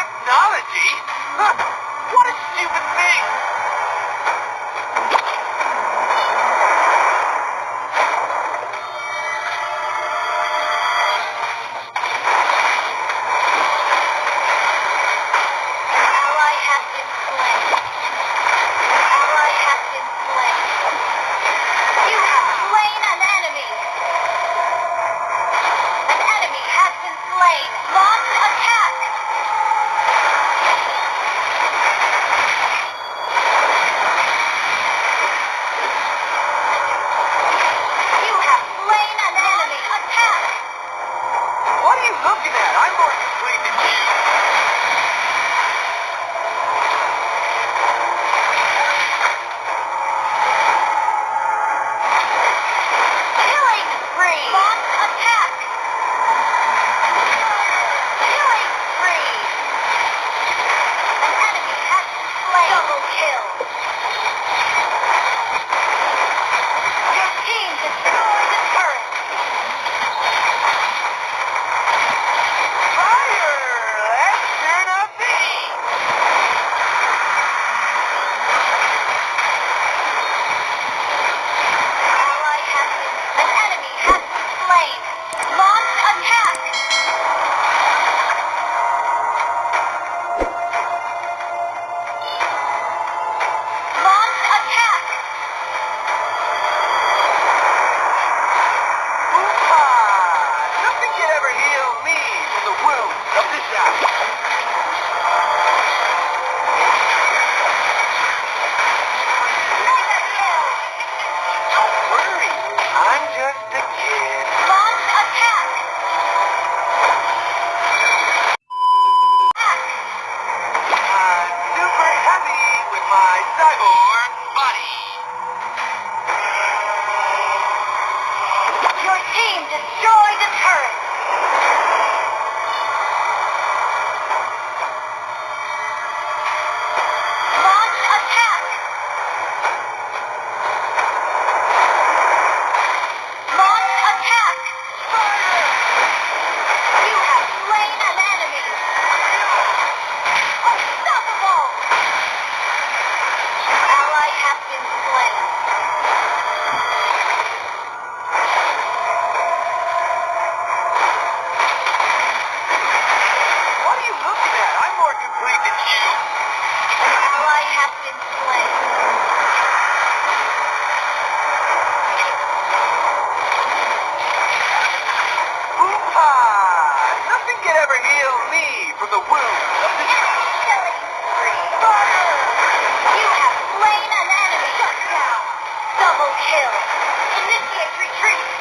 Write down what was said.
Technology? what a stupid thing! Now I have to plan. body. Double kill. Initiate retreat.